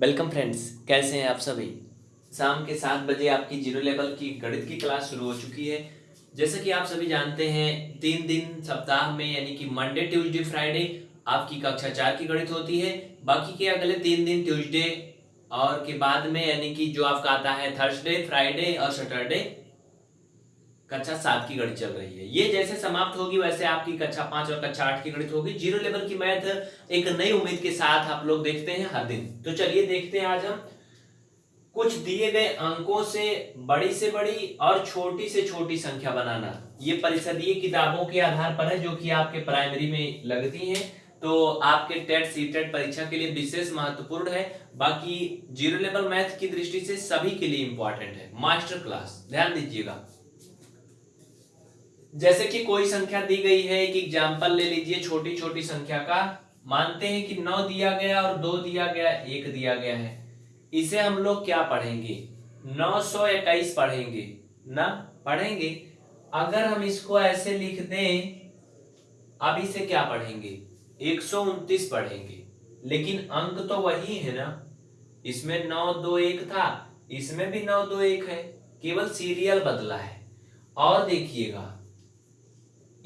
Welcome friends कैसे हैं आप सभी? शाम के सात बजे आपकी ज़ीरो लेवल की गणित की क्लास शुरू हो चुकी है। जैसे कि आप सभी जानते हैं, तीन दिन सप्ताह में, यानी कि मंडे ट्यूसडे फ्राइडे आपकी कक्षा चार की गणित होती है। बाकी के अगले तीन दिन ट्यूसडे और के बाद में, यानी कि जो आपका आता है थर्सडे फ्राइडे और सैटरडे कक्षा सात की गणित चल रही है। ये जैसे समाप्त होगी, वैसे आपकी कक्षा पाँच और कक्षा आठ की गणित होगी। ज़ीरो लेवल की मैथ एक नई उम्मीद के साथ आप लोग देखते हैं हर दिन। तो चलिए देखते हैं आज हम कुछ दिए गए अंकों से बड़ी से बड़ी और छोटी से छोटी संख्या बनाना। ये परिषदीय किताबों के आधार पर है, जो कि आपके प्राइमरी में लगती हैं। तो आपके टेट सी टेट परीक्षा के लिए विशेष महत्वपूर्ण है। बाकी ज़ीरो लेवल मैथ की दृष्टि से सभी के लिए इंपॉर्टेंट है। मास्टर क्लास, ध्यान दीजिएगा। जैसे कि कोई संख्या दी गई है, एक एग्ज़ाम्पल ले लीजिए छोटी छोटी संख्या का। मानते हैं कि नौ दिया गया और दो दिया गया, एक दिया गया है। इसे हम लोग क्या पढ़ेंगे? नौ सौ इक्कीस पढ़ेंगे। ना? पढ़ेंगे? अगर हम इसको ऐसे लिख दें, अब इसे क्या पढ़ेंगे? एक सौ उनतीस पढ़ेंगे। लेकिन अंक तो वही है ना। इसमें नौ दो एक था। इसमें भी नौ दो एक है। केवल सीरियल बदला है। और देखिएगा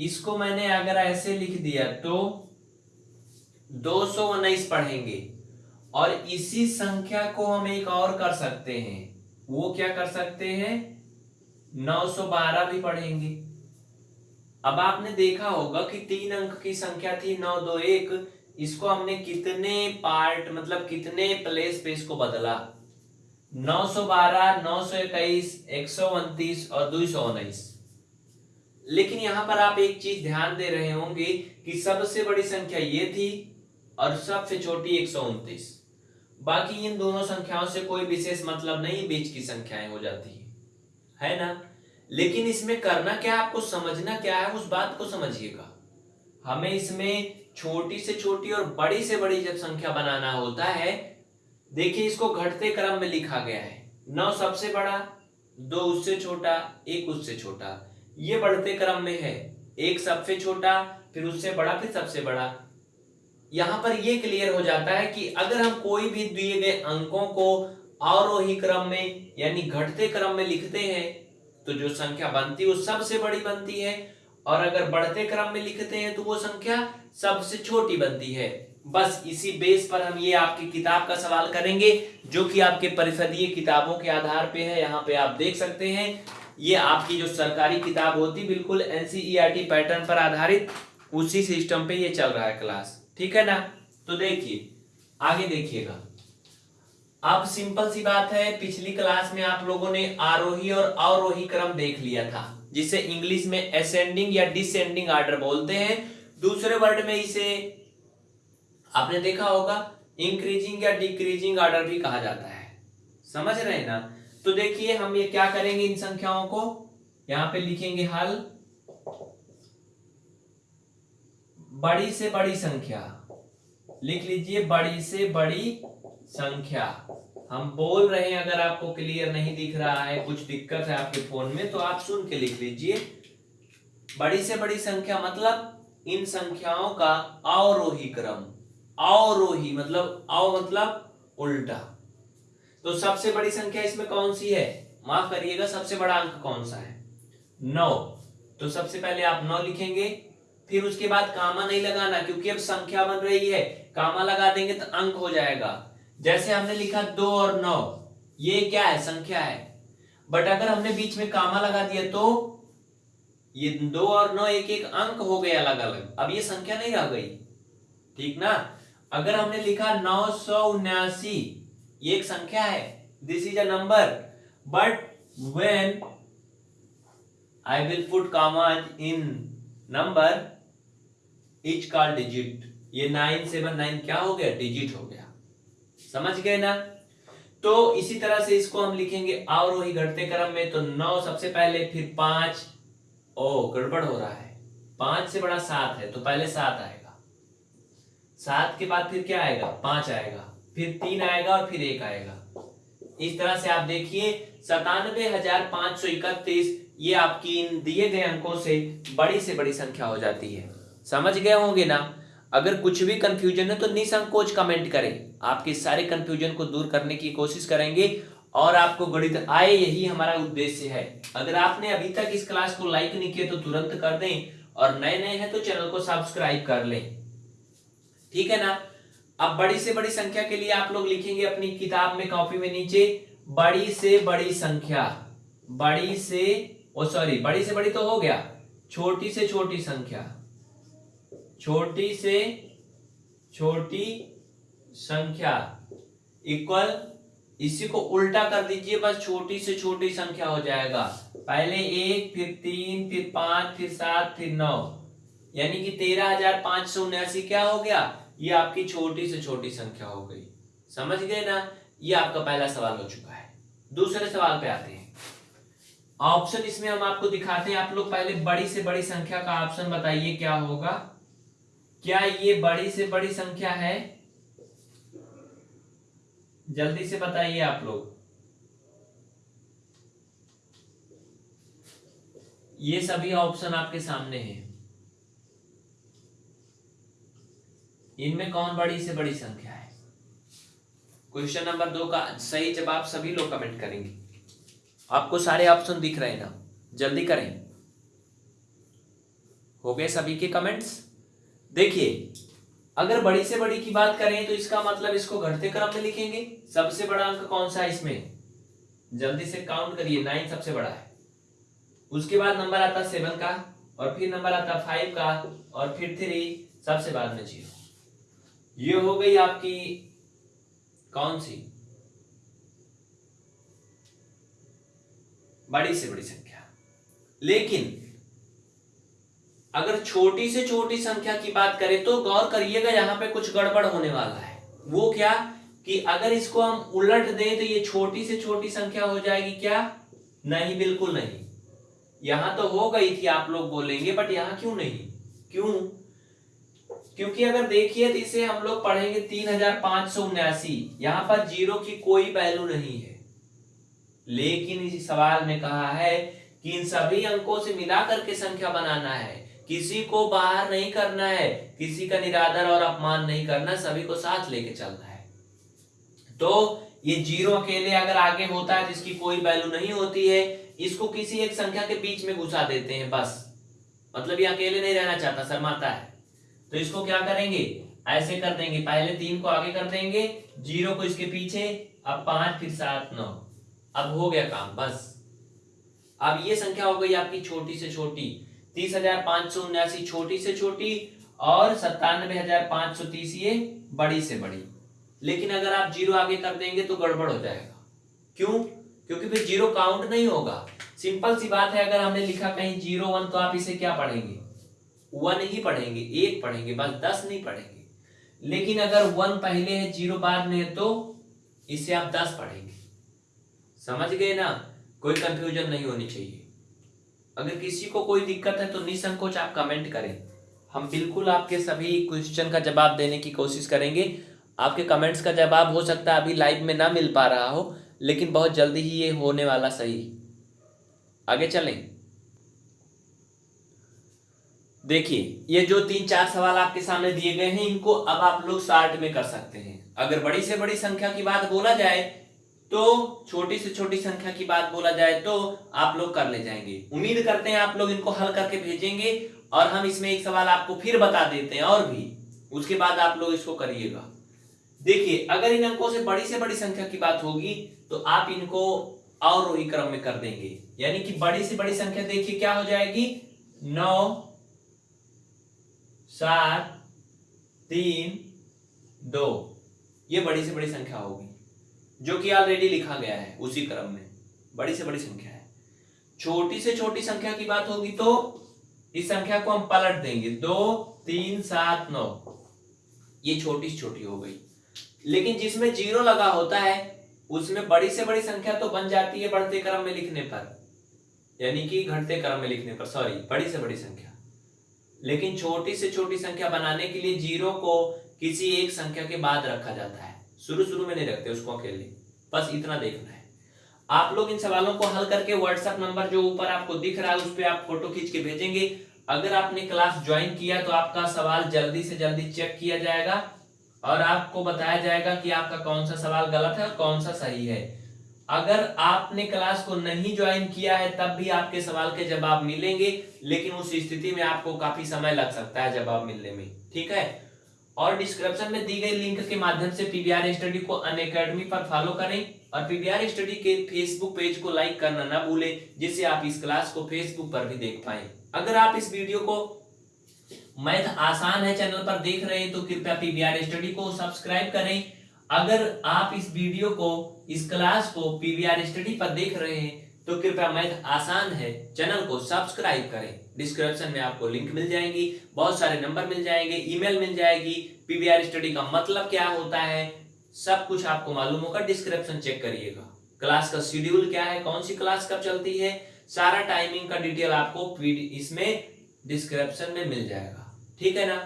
इसको मैंने अगर ऐसे लिख दिया तो दो उन्नीस पढ़ेंगे। और इसी संख्या को हम एक और कर सकते हैं। वो क्या कर सकते हैं? 912 भी पढ़ेंगे। अब आपने देखा होगा कि तीन अंक की संख्या थी नौ दो एक। इसको हमने कितने पार्ट मतलब कितने प्लेस पे इसको बदला? 912, 921, 129 और दो सौ उन्नीस। लेकिन यहाँ पर आप एक चीज़ ध्यान दे रहे होंगे कि सबसे बड़ी संख्या ये थी और सबसे छोटी एक सौ उनतीस। बाकी इन दोनों संख्याओं से कोई विशेष मतलब नहीं, बीच की संख्याएँ हो जाती है। है ना? लेकिन इसमें करना क्या, आपको समझना क्या है, उस बात को समझिएगा। हमें इसमें छोटी से छोटी और बड़ी से बड़ी जब संख्या बनाना होता है, देखिए इसको घटते क्रम में लिखा गया है। नौ सबसे बड़ा, दो उससे छोटा, एक उससे छोटा। ये बढ़ते क्रम में है। एक सबसे छोटा, फिर उससे बड़ा, फिर सबसे बड़ा। यहाँ पर ये क्लियर हो जाता है कि अगर हम कोई भी दिए गए अंकों को अवरोही क्रम में, यानी घटते क्रम में लिखते हैं तो जो संख्या बनती है वो सबसे बड़ी बनती है। और अगर बढ़ते क्रम में लिखते हैं तो वो संख्या सबसे छोटी बनती है। बस इसी बेस पर हम ये आपकी किताब का सवाल करेंगे, जो कि आपके परिषदीय किताबों के आधार पे है। यहाँ पे आप देख सकते हैं ये आपकी जो सरकारी किताब होती, बिल्कुल एनसीईआरटी पैटर्न पर आधारित, उसी सिस्टम पे ये चल रहा है क्लास ठीक है ना? तो देखिए, आगे देखिएगा। अब सिंपल सी बात है, पिछली क्लास में आप लोगों ने आरोही और अवरोही क्रम देख लिया था, जिसे इंग्लिश में असेंडिंग या डिसेंडिंग ऑर्डर बोलते हैं। दूसरे वर्ड में इसे, आपने देखा होगा इंक्रीजिंग या डिक्रीजिंग ऑर्डर भी कहा जाता है। समझ रहे हैं ना? तो देखिए हम ये क्या करेंगे इन संख्याओं को? यहाँ पे लिखेंगे हल। बड़ी से बड़ी संख्या। लिख लीजिए बड़ी से बड़ी संख्या। हम बोल रहे हैं अगर आपको क्लियर नहीं दिख रहा है, कुछ दिक्कत है आपके फ़ोन में तो आप सुन के लिख लीजिए। बड़ी से बड़ी संख्या मतलब इन संख्याओं का अवरोही क्रम। अवरोही मतलब अव मतलब उल्टा। तो सबसे बड़ी संख्या इसमें कौन सी है? माफ़ करिएगा, सबसे बड़ा अंक कौन सा है? नौ। तो सबसे पहले आप नौ लिखेंगे, फिर उसके बाद कामा नहीं लगाना, क्योंकि अब संख्या बन रही है। कामा लगा देंगे तो अंक हो जाएगा। जैसे हमने लिखा दो और नौ, ये क्या है? संख्या है। बट अगर हमने बीच में कामा लगा दिया तो ये दो और नौ एक एक अंक हो गए अलग अलग अब ये संख्या नहीं रह गई। ठीक ना? अगर हमने लिखा नौ सौ उन्यासी ये एक संख्या है this is a number but when I will put commas in number each call digit ये नाइन सेवन नाइन क्या हो गया? डिजिट हो गया। समझ गए ना? तो इसी तरह से इसको हम लिखेंगे अवरोही घटते क्रम में। तो नौ सबसे पहले, फिर पाँच। ओ, गड़बड़ हो रहा है। पाँच से बड़ा सात है तो पहले सात आएगा। सात के बाद फिर क्या आएगा? पाँच आएगा। फिर तीन आएगा और फिर एक आएगा। इस तरह से आप देखिए सतानवे हज़ार पाँच सौ इकतीस, ये आपकी इन दिए गए अंकों से बड़ी से बड़ी संख्या हो जाती है। समझ गए होंगे ना? अगर कुछ भी कंफ्यूजन है तो निसंकोच कमेंट करें। आपके सारे कंफ्यूजन को दूर करने की कोशिश करेंगे और आपको गणित आए, यही हमारा उद्देश्य है। अगर आपने अभी तक इस क्लास को लाइक नहीं किया तो तुरंत कर दें और नए नए हैं तो चैनल को सब्सक्राइब कर लें। ठीक है ना? अब बड़ी से बड़ी संख्या के लिए आप लोग लिखेंगे अपनी किताब में कॉपी में नीचे, बड़ी से बड़ी संख्या, बड़ी से, ओ सॉरी, बड़ी से बड़ी तो हो गया, छोटी से छोटी संख्या, छोटी से छोटी संख्या इक्वल, इसी को उल्टा कर दीजिए, बस छोटी से छोटी संख्या हो जाएगा। पहले एक, फिर तीन, फिर पाँच, फिर सात, फिर नौ, यानी कि तेरह हज़ार पाँच सौ उन्यासी, क्या हो गया? ये आपकी छोटी से छोटी संख्या हो गई। समझ गए ना? ये आपका पहला सवाल हो चुका है। दूसरे सवाल पे आते हैं। ऑप्शन इसमें हम आपको दिखाते हैं। आप लोग पहले बड़ी से बड़ी संख्या का ऑप्शन बताइए, क्या होगा? क्या ये बड़ी से बड़ी संख्या है? जल्दी से बताइए आप लोग। ये सभी ऑप्शन आपके सामने हैं। इनमें कौन बड़ी से बड़ी संख्या है? क्वेश्चन नंबर दो का सही जवाब सभी लोग कमेंट करेंगे। आपको सारे ऑप्शन दिख रहे हैं ना? जल्दी करें। हो गए सभी के कमेंट्स देखिए, अगर बड़ी से बड़ी की बात करें तो इसका मतलब इसको घटते क्रम में लिखेंगे। सबसे बड़ा अंक कौन सा है इसमें? जल्दी से काउंट करिए नाइन सबसे बड़ा है। उसके बाद नंबर आता सेवन का, और फिर नंबर आता फाइव का, और फिर थ्री सबसे बाद में ज़ीरो ये हो गई आपकी कौन सी? बड़ी से बड़ी संख्या। लेकिन अगर छोटी से छोटी संख्या की बात करें तो गौर करिएगा, यहाँ पे कुछ गड़बड़ होने वाला है। वो क्या? कि अगर इसको हम उलट दें तो ये छोटी से छोटी संख्या हो जाएगी क्या? नहीं, बिल्कुल नहीं। यहाँ तो हो गई थी, आप लोग बोलेंगे बट यहाँ क्यों नहीं? क्यों? क्योंकि अगर देखिए तो इसे हम लोग पढ़ेंगे तीन हज़ार पाँच सौ उन्यासी। यहाँ पर ज़ीरो की कोई वैल्यू नहीं है। लेकिन इस सवाल में कहा है कि इन सभी अंकों से मिलाकर के संख्या बनाना है। किसी को बाहर नहीं करना है, किसी का निरादर और अपमान नहीं करना, सभी को साथ लेके चलना है। तो ये ज़ीरो अकेले अगर आगे होता है, जिसकी कोई वैल्यू नहीं होती है, इसको किसी एक संख्या के बीच में घुसा देते हैं, बस। मतलब ये अकेले नहीं रहना चाहता, शर्माता है। तो इसको क्या करेंगे? ऐसे कर देंगे। पहले तीन को आगे कर देंगे। ज़ीरो को इसके पीछे। अब पाँच, फिर सात, नौ। अब हो गया काम, बस। अब ये संख्या हो गई आपकी छोटी से छोटी। तीस हज़ार पाँच सौ उन्यासी छोटी से छोटी और सत्तानवे हज़ार पाँच सौ तीस ये बड़ी से बड़ी। लेकिन अगर आप ज़ीरो आगे कर देंगे तो गड़बड़ हो जाएगा। क्यों? क्योंकि फिर ज़ीरो काउंट नहीं होगा। सिंपल सी बात है, अगर हमने लिखा कहीं ज़ीरो वन तो आप इसे क्या पढ़ेंगे? वन ही पढ़ेंगे, एक पढ़ेंगे, बस दस नहीं पढ़ेंगे। लेकिन अगर वन पहले है, ज़ीरो बाद में है तो इसे आप दस पढ़ेंगे। समझ गए ना? कोई कंफ्यूजन नहीं होनी चाहिए। अगर किसी को कोई दिक्कत है तो निसंकोच आप कमेंट करें। हम बिल्कुल आपके सभी क्वेश्चन का जवाब देने की कोशिश करेंगे। आपके कमेंट्स का जवाब हो सकता है, अभी लाइव में ना मिल पा रहा हो, लेकिन बहुत जल्दी ही ये होने वाला सही। आगे चलें। देखिए, ये जो तीन चार सवाल आपके सामने दिए गए हैं, इनको अब आप लोग शार्ट में कर सकते हैं। अगर बड़ी से बड़ी संख्या की बात बोला जाए तो छोटी से छोटी संख्या की बात बोला जाए तो आप लोग कर ले जाएँगे। उम्मीद करते हैं आप लोग इनको हल करके भेजेंगे, और हम इसमें एक सवाल आपको फिर बता देते हैं, और भी। उसके बाद आप लोग इसको करिएगा। देखिए, अगर इन अंकों से बड़ी से बड़ी संख्या की बात होगी तो आप इनको और क्रम में कर देंगे। यानी कि बड़ी से बड़ी संख्या देखिए क्या हो जाएगी? नौ सात, तीन, दो। ये बड़ी से बड़ी संख्या होगी, जो कि ऑलरेडी लिखा गया है उसी क्रम में। बड़ी से बड़ी संख्या है। छोटी से छोटी संख्या की बात होगी तो इस संख्या को हम पलट देंगे। दो, तीन, सात, नौ। ये छोटी से छोटी हो गई। लेकिन जिसमें ज़ीरो लगा होता है, उसमें बड़ी से बड़ी संख्या तो बन जाती है बढ़ते क्रम में लिखने पर। यानी कि घटते क्रम में लिखने पर। सॉरी बड़ी से बड़ी संख्या। लेकिन छोटी से छोटी संख्या बनाने के लिए ज़ीरो को किसी एक संख्या के बाद रखा जाता है। शुरू शुरू में नहीं रखते, उसको अकेले। बस इतना देखना है। आप लोग इन सवालों को हल करके व्हाट्सएप नंबर जो ऊपर आपको दिख रहा है, उस पर आप फ़ोटो खींच के भेजेंगे। अगर आपने क्लास ज्वाइन किया तो आपका सवाल जल्दी से जल्दी चेक किया जाएगा और आपको बताया जाएगा कि आपका कौन सा सवाल गलत है और कौन सा सही है। अगर आपने क्लास को नहीं ज्वाइन किया है, तब भी आपके सवाल के जवाब मिलेंगे, लेकिन उस स्थिति में आपको काफ़ी समय लग सकता है जवाब मिलने में, ठीक है? और डिस्क्रिप्शन में दी गई लिंक के माध्यम से पीवीआर स्टडी को अन अकेडमी पर फॉलो करें और पीवीआर स्टडी के फेसबुक पेज को लाइक करना ना भूलें, जिससे आप इस क्लास को फेसबुक पर भी देख पाए। अगर आप इस वीडियो को मैथ आसान है चैनल पर देख रहे हैं तो कृपया पीवीआर स्टडी को सब्सक्राइब करें अगर आप इस वीडियो को, इस क्लास को पीवीआर स्टडी पर देख रहे हैं तो कृपया मैथ आसान है चैनल को सब्सक्राइब करें। डिस्क्रिप्शन में आपको लिंक मिल जाएँगी, बहुत सारे नंबर मिल जाएँगे ईमेल मिल जाएगी। पीवीआर स्टडी का मतलब क्या होता है, सब कुछ आपको मालूम होगा डिस्क्रिप्शन चेक करिएगा। क्लास का शेड्यूल क्या है, कौन सी क्लास कब चलती है, सारा टाइमिंग का डिटेल आपको इसमें डिस्क्रिप्शन में मिल जाएगा। ठीक है ना?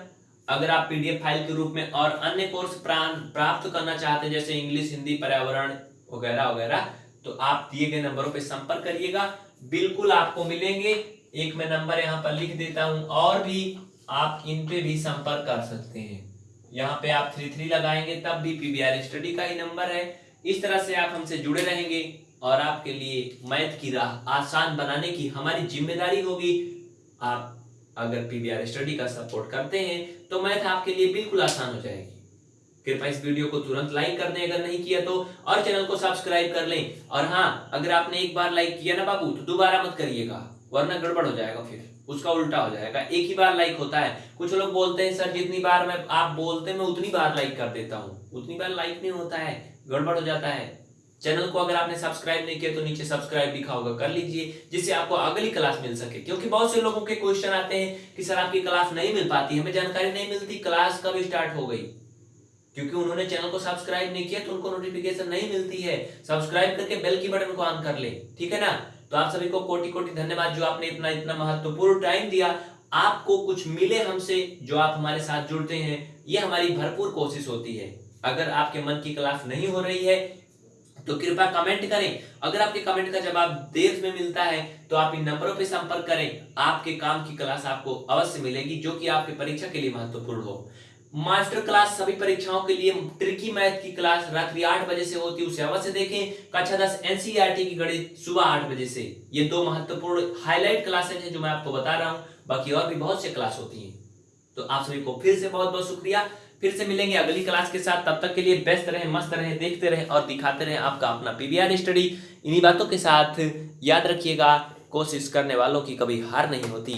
अगर आप पीडीएफ फ़ाइल के रूप में और अन्य कोर्स प्राप्त करना चाहते हैं, जैसे इंग्लिश, हिंदी, पर्यावरण वगैरह वगैरह तो आप दिए गए नंबरों पर संपर्क करिएगा। बिल्कुल आपको मिलेंगे। एक मैं नंबर यहाँ पर लिख देता हूँ और भी आप इन पे भी संपर्क कर सकते हैं। यहाँ पे आप थ्री थ्री लगाएँगे, तब भी पीबीआर स्टडी का ही नंबर है। इस तरह से आप हमसे जुड़े रहेंगे और आपके लिए मैथ की राह आसान बनाने की हमारी ज़िम्मेदारी होगी। आप अगर पीबीआर स्टडी का सपोर्ट करते हैं तो मैथ आपके लिए बिल्कुल आसान हो जाएगी। कृपया इस वीडियो को तुरंत लाइक कर दें अगर नहीं किया तो और चैनल को सब्सक्राइब कर लें। और हाँ अगर आपने एक बार लाइक किया ना बाबू तो दोबारा मत करिएगा, वरना गड़बड़ हो जाएगा फिर। उसका उल्टा हो जाएगा। एक ही बार लाइक होता है। कुछ लोग बोलते हैं, सर, जितनी बार मैं, आप बोलते हैं, मैं उतनी बार लाइक कर देता हूँ। उतनी बार लाइक नहीं होता है। गड़बड़ हो जाता है। चैनल को अगर आपने सब्सक्राइब नहीं किया तो नीचे सब्सक्राइब लिखा होगा, कर लीजिए, जिससे आपको अगली क्लास मिल सके। क्योंकि बहुत से लोगों के क्वेश्चन आते हैं कि सर आपकी क्लास नहीं मिल पाती, हमें जानकारी नहीं मिलती, क्लास कब स्टार्ट हो गई? क्योंकि उन्होंने चैनल को सब्सक्राइब नहीं किया तो उनको नोटिफिकेशन नहीं मिलती है। सब्सक्राइब करके बेल की बटन को ऑन कर ले, ठीक है ना? तो आप सभी को कोटि कोटि धन्यवाद जो आपने इतना इतना महत्वपूर्ण टाइम दिया। आपको कुछ मिले हमसे जो आप हमारे साथ जुड़ते हैं, ये हमारी भरपूर कोशिश होती है। अगर आपके मन की क्लास नहीं हो रही है तो कृपया कमेंट करें। अगर आपके कमेंट का जवाब देर में मिलता है तो आप इन नंबरों पर संपर्क करें। आपके काम की क्लास आपको अवश्य मिलेगी, जो कि आपके परीक्षा के लिए महत्वपूर्ण हो। मास्टर क्लास सभी परीक्षाओं के लिए ट्रिकी मैथ की क्लास रात्रि आठ बजे से होती है, उसे अवश्य देखें। कक्षा दस एनसीईआरटी की गणित सुबह आठ बजे से। ये दो महत्वपूर्ण हाईलाइट क्लासेज हैं जो मैं आपको बता रहा हूँ। बाकी और भी बहुत से क्लास होती हैं। तो आप सभी को फिर से बहुत बहुत शुक्रिया। फिर से मिलेंगे अगली क्लास के साथ। तब तक के लिए व्यस्त रहे, मस्त रहे, देखते रहे और दिखाते रहे आपका अपना पीवीआर स्टडी इन्हीं बातों के साथ याद रखिएगा, कोशिश करने वालों की कभी हार नहीं होती।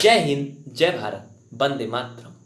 जय हिंद, जय भारत बंदे मातरम।